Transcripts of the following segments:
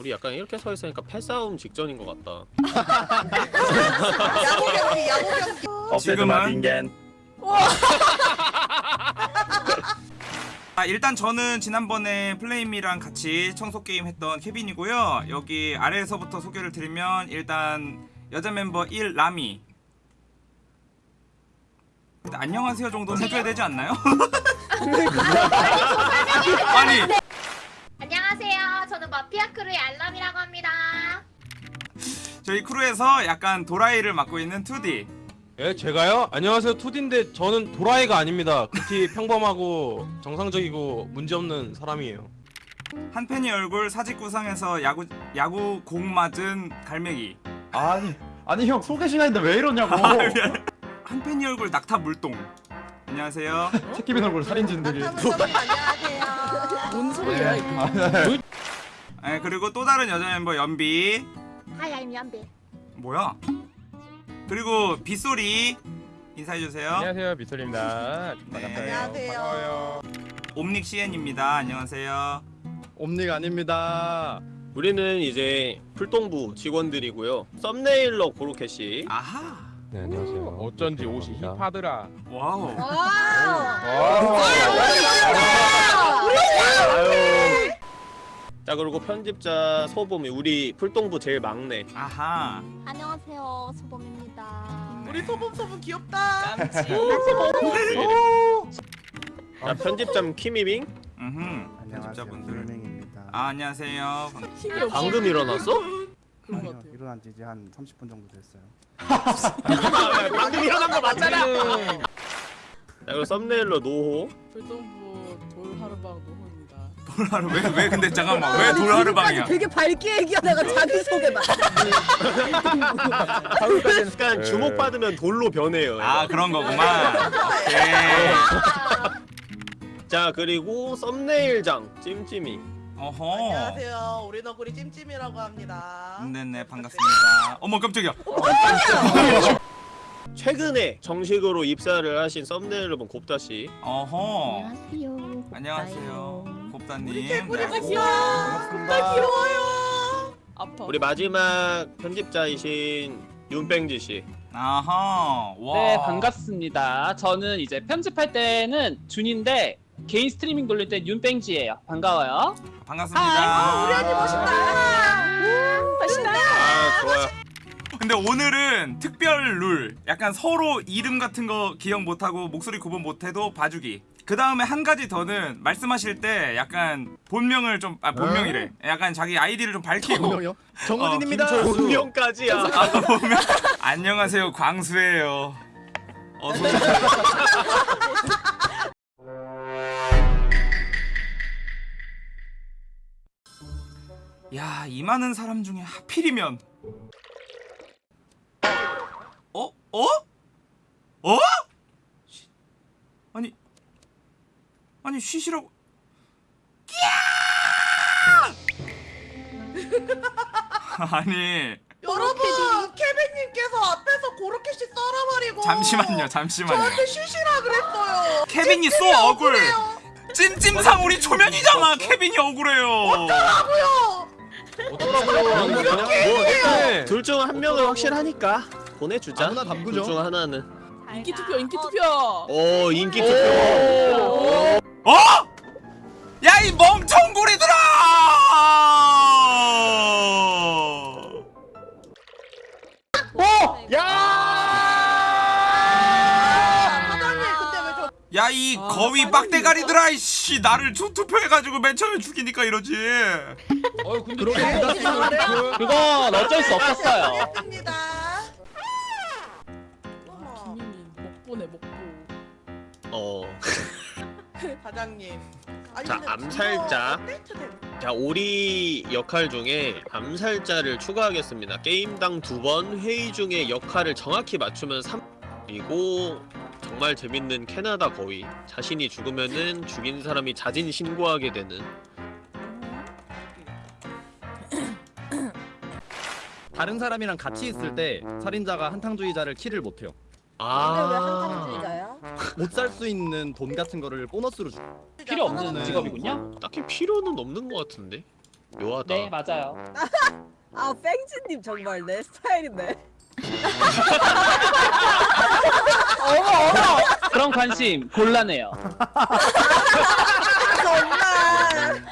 우리 약간 이렇게 서 있으니까 패싸움 직전인 것 같다. 야구 경기 야구 경기 지금은 아, 일단 저는 지난번에 플레임이랑 같이 청소 게임 했던 케빈이고요. 여기 아래에서부터 소개를 드리면 일단 여자 멤버 1 라미. 안녕하세요 정도는 해줘야 되지 않나요? 아니 마피아 크루의 알람이라고 합니다. 저희 크루에서 약간 도라이를 맡고 있는 2D. 예, 제가요? 안녕하세요, 투디인데 저는 도라이가 아닙니다. 극히 평범하고 정상적이고 문제없는 사람이에요. 한 팬이 얼굴 사직 구상에서 야구 야구 공 맞은 갈매기. 아니 아니 형 소개 시간인데 왜 이러냐고 한 팬이 얼굴 낙타 물동. 안녕하세요. 채키빈 얼굴 살인진들이 나타문서분 안녕하세요 뭔 소리야 이거 아, 네. 네, 그리고 또 다른 여자 멤버 연비. 하이, I'm 연비. 뭐야? 그리고 빗소리 인사해 주세요. 안녕하세요, 미솔입니다. 네. 안녕하세요 옴닉 CN입니다. 안녕하세요. 옴닉 아닙니다. 우리는 이제 풀동부 직원들이고요. 썸네일러 고로케씨. 아하. 네, 안녕하세요. 어쩐지 옷이 hip하더라. Wow. 아유. 자 그리고 편집자 소범이 우리 풀동부 제일 막내. 아하. 안녕하세요. 소범입니다. 우리 소범 소범 귀엽다 자 편집자 키미빙. 음. 안녕하세요. 편집자분들. 불맹입니다. 아 안녕하세요. 방금 일어났어? 아니요, 일어난 지 이제 한 30분 정도 됐어요. 방금 일어난 거 맞잖아. 자 그리고 썸네일러 노호. 불동부 돌하루방 노호입니다 돌하루 왜왜 근데 잠깐만 왜 돌하루방이야? 되게 밝게 얘기하다가 자기 소개만 약간 주목 받으면 돌로 변해요. 아. 그런 거구만. 자 그리고 썸네일장 찜찜이. 어허. 안녕하세요 우리 너구리 찜찜이라고 합니다 네네 반갑습니다. 어머 깜짝이야. 최근에 정식으로 입사를 하신 썸네일러분 곱다씨. 어허. 안녕하세요. 안녕하세요. 곱다님. 우리 개구리 네. 귀여워 나 귀여워요 아파 우리 마지막 편집자이신 윤뺑지 씨. 아하. 와. 네 반갑습니다. 저는 이제 편집할 때는 준인데 개인 스트리밍 돌릴 때 윤뺑지예요. 반가워요. 반갑습니다. 우리 언니 멋있다 아 좋아요. 근데 오늘은 특별 룰 약간 서로 이름 같은 거 기억 못하고 목소리 구분 못해도 봐주기 그 다음에 한 가지 더는 말씀하실 때 약간 본명을 좀 아 본명이래 약간 자기 아이디를 좀 밝히고 본명이요? 정우진입니다. 본명까지야. 아, 본명. 안녕하세요 광수예요 어서 야이 많은 사람 중에 하필이면 어? 어? 어? 쉿. 아니 아니 쉬시라고. 끼야! 아니. 여러분! 케빈님께서 앞에서 고로케 씨 썰어버리고 잠시만요 잠시만요. 저한테 쉬시라 그랬어요. 케빈이 쏘 억울. 찜찜상 우리 초면이잖아. 케빈이 억울해요. 어쩌라고요? 그냥 뭐둘중한 명은 확실하니까 보내주자. 아무나 담그죠. 둘중 하나는. 인기 투표 인기 투표. 오 인기 투표. 어? 야 이 멍청구리들아! 사장님 왜저 야이 아, 거위. 빡대가리들아 이씨. 나를 투, 투표해가지고 맨 처음에 죽이니까 이러지. 어, 근데 그렇게. 그건 어쩔 수 없었어요. 했습니다 어 사장님 아니, 자, 암살자. 자 오리 역할 중에 암살자를 추가하겠습니다. 게임당 두 번 회의 중에 역할을 정확히 맞추면 3 그리고 정말 재밌는 캐나다 거위 자신이 죽으면은 죽인 사람이 자진 신고하게 되는 다른 사람이랑 같이 있을 때 살인자가 한탕주의자를 킬을 못해요. 아못살 수 있는 돈 같은 거를 보너스로 주. 필요 없는 네. 직업이군요. 딱히 필요는 없는 것 같은데 묘하다. 네 맞아요. 아 뺑지님 정말 내 스타일인데. 그런 관심 곤란해요. 정말.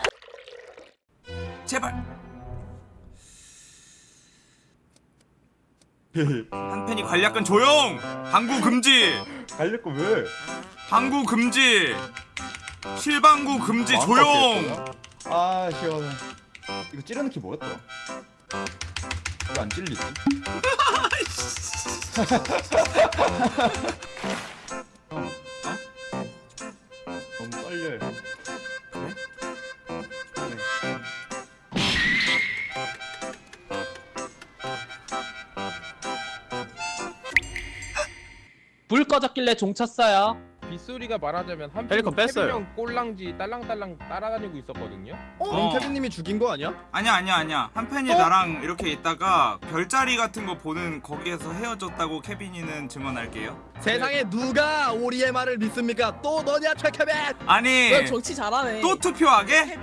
제발. 한 팬이 관략근 조용. 방구 금지. 거 왜? 방구 금지. 실방구 금지 조용. 아 시원해. 이거 찌르는 키 뭐였더라? 왜 안 찔리지? 형, 어? 너무 떨려요. 불 꺼졌길래 종 쳤어요. 빗소리가 말하자면 한 펠리컨 뺐어요. 명 꼴랑지 딸랑딸랑 따라다니고 있었거든요. 그럼 어. 케빈님이 죽인 거 아니야? 아니야 아니야 아니야. 한 팬이 나랑 이렇게 있다가 별자리 같은 거 보는 거기에서 헤어졌다고 케빈이는 증언할게요. 세상에 누가 오리의 말을 믿습니까? 또 너냐 최케빈? 아니 너 정치 잘하네. 또 투표하게?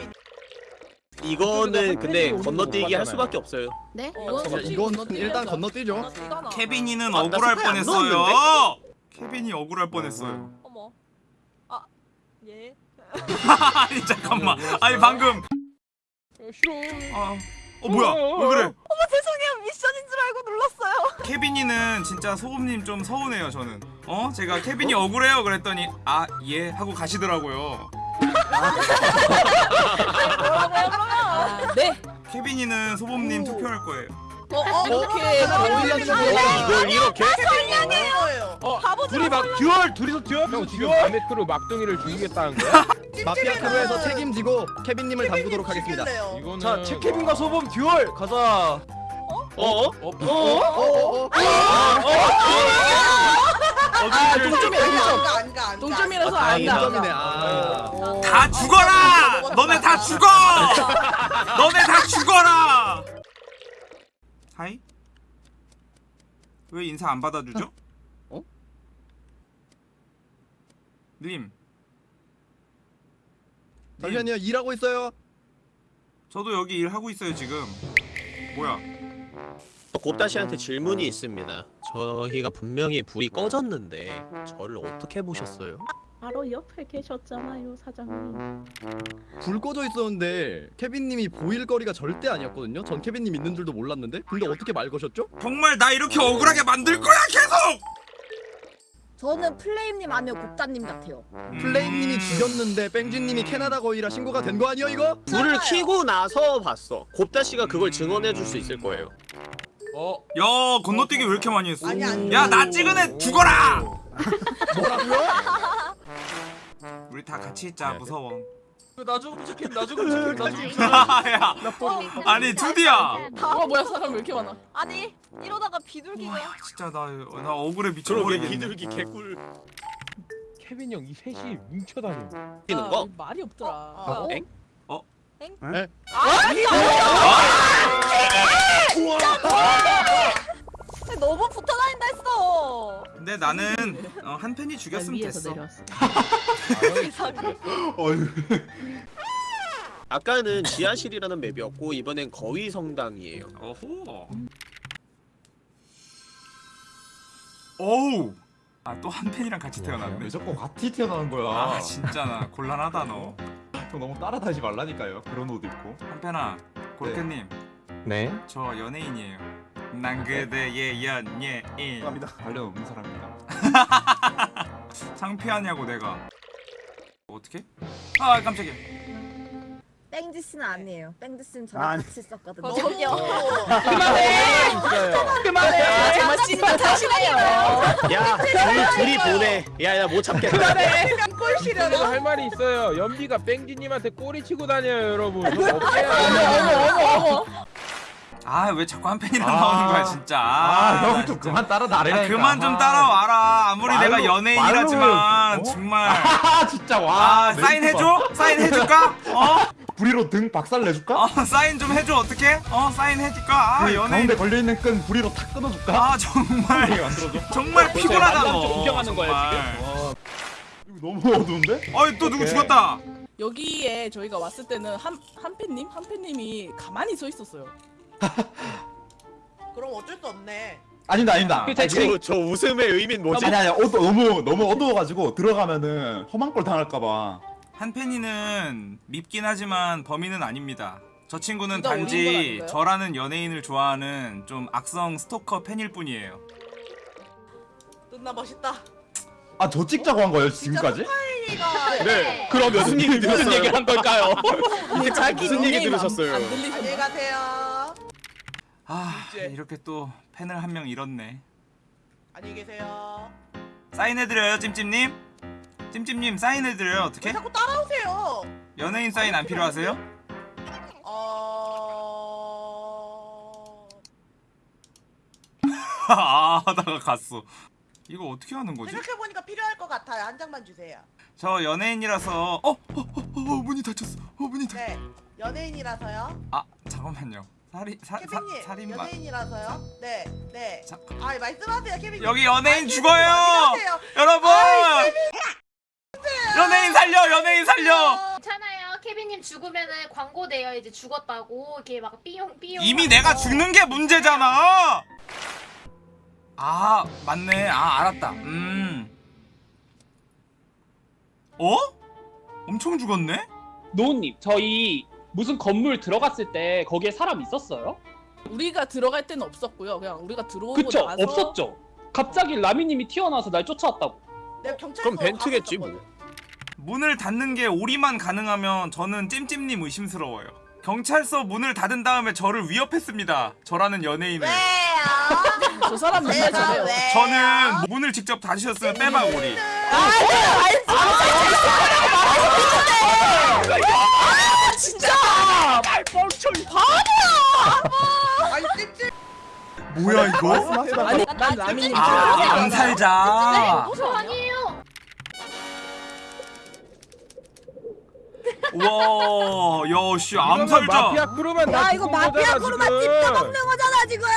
이거는 근데 팬들이 건너뛰기 할거 수밖에 없어요. 네? 어, 잠깐만, 이건 일단 건너뛰죠. 케빈이는 아, 나 억울할 뻔했어요. 케빈이 억울할 뻔했어요. 어머. 아 예. 아니 잠깐만. 아니 방금 어, 싫어. 아, 어 뭐야? 왜 그래? 죄송해요 미션인 줄 알고 눌렀어요. 케빈이는 진짜 소금님 좀 서운해요 저는. 어? 제가 케빈이 억울해요 그랬더니 아 예 하고 가시더라고요. 아, 네. 케빈이는 소범님 투표할 거예요. 어, 어 이렇게 보이려고 이걸 이렇게? 어, 둘이 막 duel 둘이서 duel 형 지금 밤의 크루 막둥이를 죽이겠다는 거야? 마피아 crew에서 책임지고 케빈님을 담그도록 하겠습니다. 이거는 자, 채케빈과 소범 duel 가자. 어? 어? 어, 어 어 어 아, 동점이 안가 안가 안가. 동점이라서 아, 안 다행이다. 가. 점이네. 아. 다 죽어라! 너네 다 죽어! 너네 다 죽어라! 하이? 왜 인사 안 받아주죠? 어? 님 잠시만요 일하고 있어요. 저도 여기 일하고 있어요 지금 뭐야 곱다 씨한테 질문이 있습니다. 저희가 분명히 불이 꺼졌는데 저를 어떻게 보셨어요? 바로 옆에 계셨잖아요 사장님. 불 꺼져 있었는데 케빈님이 보일 거리가 절대 아니었거든요. 전 케빈님 있는 줄도 몰랐는데. 근데 어떻게 말 거셨죠? 정말 나 이렇게 억울하게 만들 거야 계속! 저는 플레임님 아니요 곱다님 같아요. 플레임님이 죽였는데 뺑진님이 캐나다 거위라 신고가 된 거 아니야 이거? 불을 켜고 나서 봤어. 곱다 씨가 그걸 증언해 줄 수 있을 거예요. 어, 야 건너뛰기 왜 이렇게 많이 했어? 아니, 아니. 야나 찍은 애 죽어라! 뭐라고요? 우리 다 같이 있자 무서워 나 죽으면 착해. 나 죽으면 착해. 나 죽으면 착해. 야 아니 투디야 어 뭐야 사람 왜 이렇게 많아? 아니 이러다가 비둘기가 진짜 나, 나 억울해 미쳐버리겠네 비둘기 개꿀 케빈 형 이 셋이 뭉쳐 다녀. 뛰는 거? 말이 없더라. 어? 엥? 너무 붙어 다닌다 했어 근데 나는 어, 한 팬이 죽였으면 됐어 어휴. 아까는 지하실이라는 맵이었고 이번엔 거위 성당이에요. 어호 어우 아또 한 팬이랑 같이 태어났네 왜 자꾸 같이 태어나는 거야? 아 진짜 나 곤란하다 너한 형 너무 따라다니지 말라니까요. 그런 옷 입고. 팬아 고르케님 네. 저 연예인이에요 난 그대의 연예인 감사합니다. 관련 없는 사람입니다. 창피하냐고 내가 어떻게? 아 깜짝이야 땡지 씨는 아니에요 땡지 씨는 저랑 아니. 같이 있었거든요 어, 저기요 있어요. 그만해. 정말 찐따 탓이네요. 야, 둘이, 둘이 보내. 야, 야, 못 참겠다. 꼴 그래서 시려나? 할 말이 있어요. 연비가 뺑지님한테 꼬리 치고 다녀요, 여러분. 좀 어머. 어머 어머. 아 왜 자꾸 한 팬이랑 아. 나오는 거야 진짜 아, 나형좀 그만 따라다니라니까. 아, 그만 좀 따라와라 아무리 말로- 내가 연예인이라지만 어? 정말 아, 진짜 와. 아 사인 해줘? 사인 해줄까? 어? 부리로 등 박살 내줄까? 어 사인 좀 해줘 어떻게? 어 사인 해줄까? 아 그 연예인 가운데 걸려 있는 끈 부리로 탁 끊어줄까? 아 정말. 정말 피곤하다 너 인정하는 거야, 정말. 이거 너무 어두운데? 어이 또 누구 죽었다 여기에 저희가 왔을 때는 한 한패님 한패님이 가만히 서 있었어요. 그럼 어쩔 수 없네. 아닙니다 아닙니다. 그 저, 저 웃음의 의미는 뭐지? 아니 아니 어두 너무 너무 어두워가지고 들어가면은 험한 꼴 당할까봐. 한팬이는 밉긴 하지만 범인은 아닙니다. 저 친구는 둘다 올인 건 단지 아닌가요? 저라는 연예인을 좋아하는 좀 악성 스토커 팬일 뿐이에요. 존나 멋있다. 아 저 찍자고 한 거예요 지금까지? 네. 그럼 무슨 얘기 무슨 들었어요? 얘기를 한 걸까요? 자기 무슨 얘기 들으셨어요? 안 안녕히? 가세요. 아 이렇게 또 팬을 한 명 잃었네. 안녕히 계세요. 사인해드려요 찜찜님? 찜찜님 사인해드려요 왜 어떻게? 자꾸 따라오세요? 연예인 사인 안 필요하세요? 어... 아 하다가 갔어. 이거 어떻게 하는 거지? 생각해보니까 필요할 것 같아요. 한 장만 주세요. 저 연예인이라서 어? 어? 어? 어? 문이 닫혔어. 어 문이 닫. 네. 연예인이라서요. 아 잠깐만요. 살인 사, 사, 케빈님 살인마. 연예인이라서요. 네. 네. 자, 아 말씀하세요, 케빈님. 여기 연예인 아, 죽어요. 여러분! 연예인 살려! 연예인 살려! 괜찮아요. 케빈님 죽으면은 광고 돼요. 이제 죽었다고 이렇게 막 삐용 삐용. 이미 내가 죽는 게 문제잖아. 아 맞네. 아 알았다. 음. 어? 엄청 죽었네? 노우님 저희 무슨 건물 들어갔을 때 거기에 사람 있었어요? 우리가 들어갈 때는 없었고요. 그냥 우리가 들어오고 그쵸 나서 없었죠. 갑자기 라미님이 튀어나와서 날 쫓아왔다고. 내가 경찰서 그럼 벤트겠지, 뭐. 문을 닫는 게 오리만 가능하면 저는 찜찜님 의심스러워요. 경찰서 문을 닫은 다음에 저를 위협했습니다. 저라는 연예인을. 왜요? 저 사람 맨날 저래요. 왜요? 저는 문을 직접 닫으셨으면 빼박 오리. 아니 찝찝. 뭐야 이거? 아니 난 라미님 아 암살자. 저 아니에요. 와, 야씨 암살자. 마피아 크루만 다야 이거 죽은 마피아 거잖아, 크루만 지금. 찝혀먹는 거잖아 지금.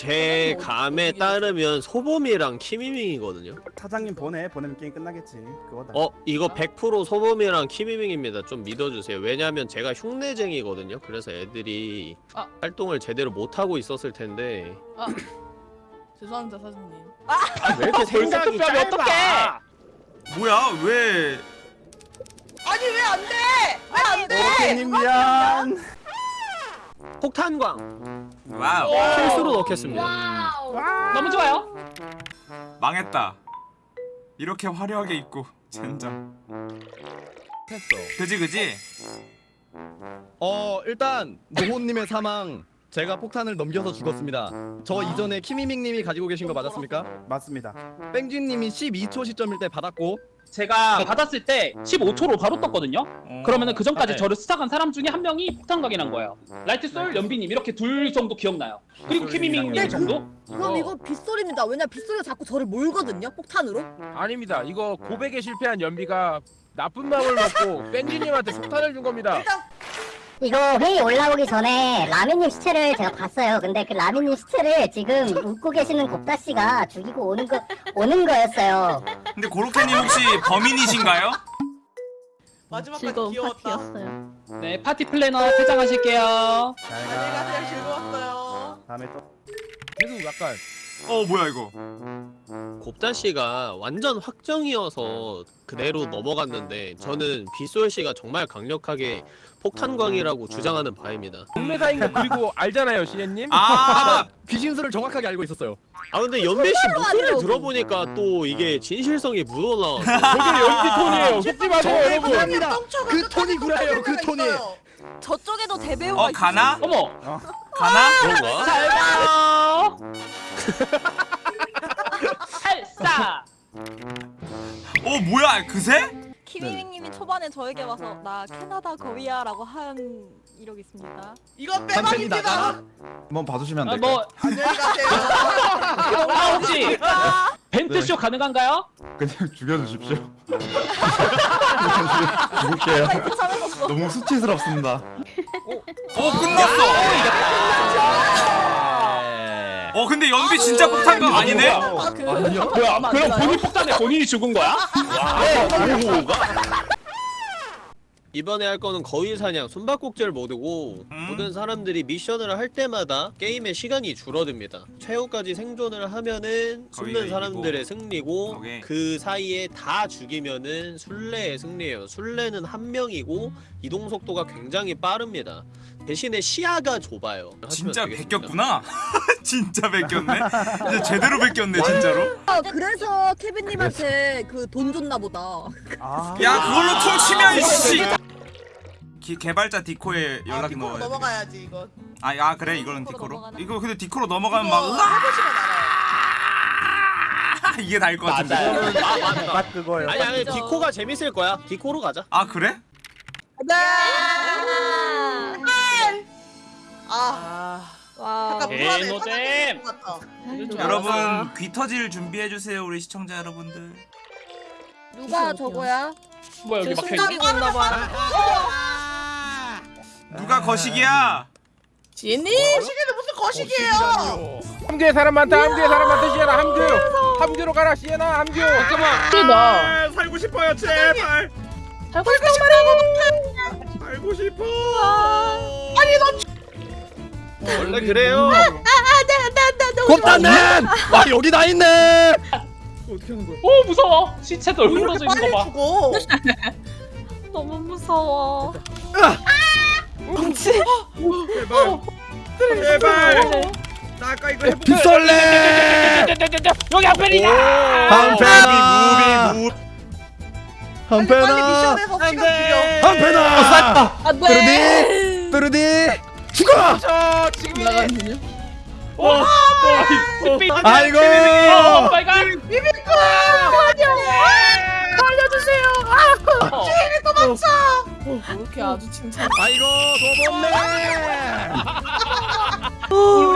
제 감에 따르면 소범이랑 키미밍이거든요. 사장님 보내 보내면 게임 끝나겠지. 그거다. 어 이거 100% 소범이랑 키미밍입니다. 좀 믿어주세요. 왜냐면 제가 흉내쟁이거든요. 그래서 애들이 아. 활동을 제대로 못 하고 있었을 텐데 죄송합니다 사장님. 왜 이렇게 생각이 짧아? 어떡해? 뭐야 왜? 아니 왜 안 돼? 왜 안 돼? 오케이님 미안. 폭탄광 wow 필수로 넣겠습니다. Wow. 너무 좋아요. 망했다. 이렇게 화려하게 입고 젠장. 했어. 그지 그지. 어 일단 노호님의 사망 제가 폭탄을 넘겨서 죽었습니다. 저 이전에 키미밍님이 가지고 계신 거 맞았습니까? 맞습니다. 뺑쥐님이 12초 시점일 때 받았고 제가 받았을 때 15초로 바로 떴거든요. 어. 그러면은 그 전까지 네. 저를 수사한 사람 중에 한 명이 폭탄 각인한 거예요. 라이트 솔, 연비님 이렇게 둘 정도 기억나요. 그리고 키미밍 네, 정도? 그럼 어. 이거 빗소리입니다. 왜냐 빗소리가 자꾸 저를 몰거든요. 폭탄으로. 아닙니다. 이거 고백에 실패한 연비가 나쁜 마음을 먹고 뺀지님한테 폭탄을 준 겁니다. 일단 이거 회의 올라오기 전에 라미님 시체를 제가 봤어요. 근데 그 라미님 시체를 지금 웃고 계시는 곱다 씨가 죽이고 오는 거 오는 거였어요. 근데 고로케님 혹시 범인이신가요? 마지막까지 귀여웠다. 네, 파티 플래너 퇴장하실게요. 잘 안녕히 가세요. 가. 즐거웠어요. 다음에 또. 계속 약간 어 뭐야 이거? 곱다 씨가 완전 확정이어서 그대로 넘어갔는데 저는 빗솔 씨가 정말 강력하게 폭탄광이라고 주장하는 바입니다. 동매사인 거 그리고 알잖아요, 시애님. 아 귀신수를 정확하게 알고 있었어요. 아 근데 연배 씨 목소리를 하더라고. 들어보니까 또 이게 진실성이 묻어나와서 저게 연비 톤이에요. 속지 마세요, 여러분. 그 톤이 구라예요. 그 톤이. 저쪽에도 대배우가 어 가나? 어머, 가나? 그런가? 잘 가요. 살사. 어 뭐야 그새? 키미밍님이 초반에 저에게 와서 나 캐나다 거위야라고 한 이력이 있습니다. 이건. 빼박입니다. 한번 봐주시면 아, 안 될까요? 뭐 안녕히 가세요. 아, 혹시 벤트쇼 가능한가요? 그냥 죽여주십시오. 죽을게요. 너무 수치스럽습니다. 어 끝났어. 어어 근데 연비 진짜 폭탄각 아니네? 아, 그, 아니야? 뭐야? 마음 안 그럼? 본인 폭탄에 본인이 죽은 거야? 와, 오가. 이번에 할 거는 거위 사냥 숨바꼭질 모드고 음? 모든 사람들이 미션을 할 때마다 게임의 시간이 줄어듭니다. 최후까지 생존을 하면은 숨는 사람들의 승리고 오케이. 그 사이에 다 죽이면은 술래의 승리예요. 술래는 한 명이고 이동 속도가 굉장히 빠릅니다. 대신에 시야가 좁아요. 진짜. 베꼈구나 진짜 베꼈네 이제 제대로 베꼈네 진짜로 아, 그래서 케빈님한테 그 돈 줬나 보다. 아. 야 그걸로 퉁치면 이씨 기- 개발자 디코에 아, 연락 뒷으로 넣어야 돼. 넘어가야지 이건. 아, 아 그래 이거는 디코로 디코로? 넘어가나? 이거 근데 디코로 넘어가면 이거 막 으아! 이게 다일 것 같은데 맞아요. 딱 그거예요. 아니 아니. 디코가 재밌을 거야. 디코로 가자. 아 그래? 네. 아, 아, 와. 개노잼. 사장님 같아. 여러분 귀 터질 준비해 주세요 우리 시청자 여러분들 누가 저거야? 뭐야 여기 제 막혀. 있나 봐. 누가 거시기야? 지혜님? 거시기는 무슨 거시기예요? 함교에 사람 많다. 함교에 사람 많다. 시에나 함교. 함교로 가라. 시에나 함교. 잠깐만. 그러다. 아, 살고 싶어요. 제발. 살고 싶단 말이야. 살고 싶어. 원래 그래요. 곱다는 와 여기 다 있네. 어떻게 하는 거야? 오 무서워. 시체도 얼굴 부러져 있는 거 봐. 너무 무서워. 제발. 제발. 나 아까 이거. 빗설레. 여기 앞에리야. 한패나. 빨리 한패나. 미션에서 시간 줄여. 한패나. 안 뚜르디. 돼. 뚜르디. 죽어. 저 지금 나가는요? 와. 아이고. Oh my god. 뭐 이렇게 아주 칭찬. 아이고 도범네.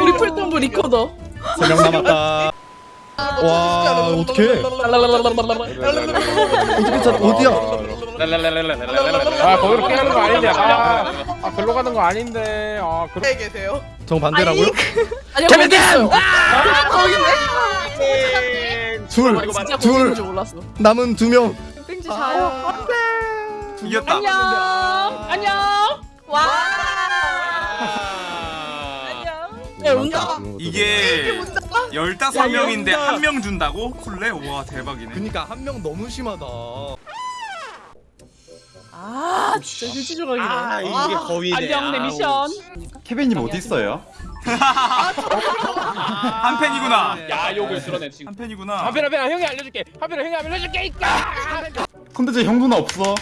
우리 풀동부 리코더. 세명 남았다. 와 어떻게? 어떻게 찾 어디야? 아 거기로 깨는 거 아닌데. 아, 아 글로 가는 거 아닌데. 아 그렇게 네, 계세요. 정 반대라고요? 아니요, 거기 있어요. 둘, 진짜 거기 둘 있는 줄 몰랐어. 남은 두 명. 뺑지 자요. 이겼다 안녕. 안녕. 와. 아. 안녕. 야, 응가. 이게 열다섯 명인데 영다. 한명 준다고? 쿨레? 우와 대박이네 그니까 한 명 너무 심하다. 아, 진짜 휴지 조각이네. 아 이게 거위네. 안녕 내 아우. 미션. 케빈님 어디 있어요? 한 팬이구나 야 욕을 들어내 지금. 한 팬이구나 한편아 편아 형이 알려줄게. 한편아 형이 알려줄게. 제형 누나 없어.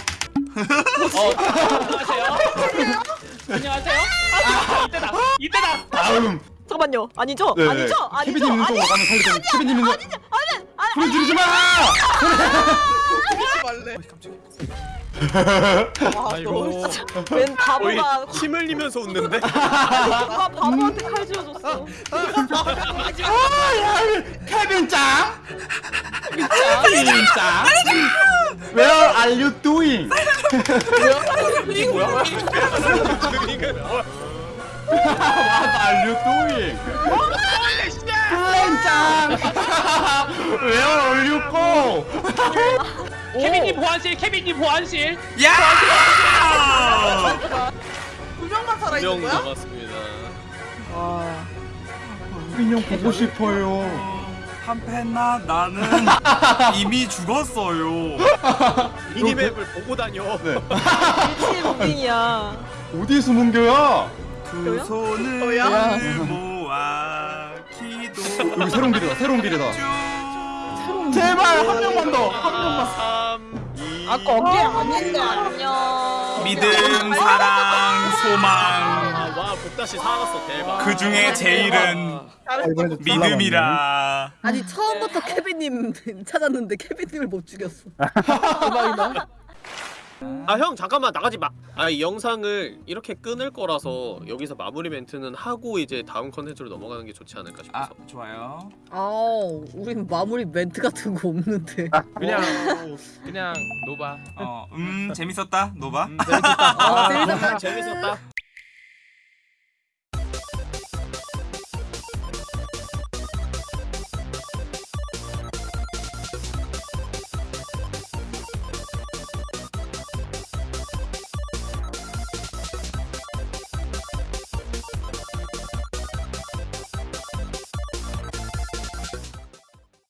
어. 안녕하세요. 안녕하세요. 아, 이때다. 이때다. 다음. 잠깐만요. 아니죠? 네, 아니죠? 아니죠? 케빈님 있는 쪽으로 가면 살리자. 케빈님 있는. 아니죠. 아니. 아니. 소리 지르지 마. 하지 말래. 아이고. 웬 바보가 침 흘리면서 웃는데? 누가 바보한테 칼 쥐어줬어. 케빈 짱. 케빈 짱. Where are you doing? What are you doing? 케빈 짱. Where are you go? 케빈님 보안실. 케빈님 보안실. 야! 두 명만 살아 명 있는 거야? 남았습니다. 케빈 형 보고 싶어요. 한팬나 나는 이미 죽었어요 미니맵을 보고 다녀. 네. 미친 무빙이야. 어디에 숨은 거야? 두? 손을? 모아 기도 여기 새로운 길이다. 새로운 길이다. 제발 한 명만 더. 한 명만. 3, 2, 아, 거기 아닌데. 안녕. 믿음 사랑 소망 아, 와, 복다시 살았어. 대박. 그 중에 제일은 믿음이라 아니 처음부터 케빈님 찾았는데 케빈님을 못 죽였어. 대박이다. 아, 형 잠깐만 나가지 마. 아, 이 영상을 이렇게 끊을 거라서 여기서 마무리 멘트는 하고 이제 다음 컨텐츠로 넘어가는 게 좋지 않을까 아 싶어서. 좋아요 아, 우린 마무리 멘트 같은 거 없는데. 그냥 그냥 노바. 어음 재밌었다 노바 음, 재밌었다. 아, 아, 재밌었다. 재밌었다.